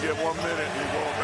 get one minute. you won't.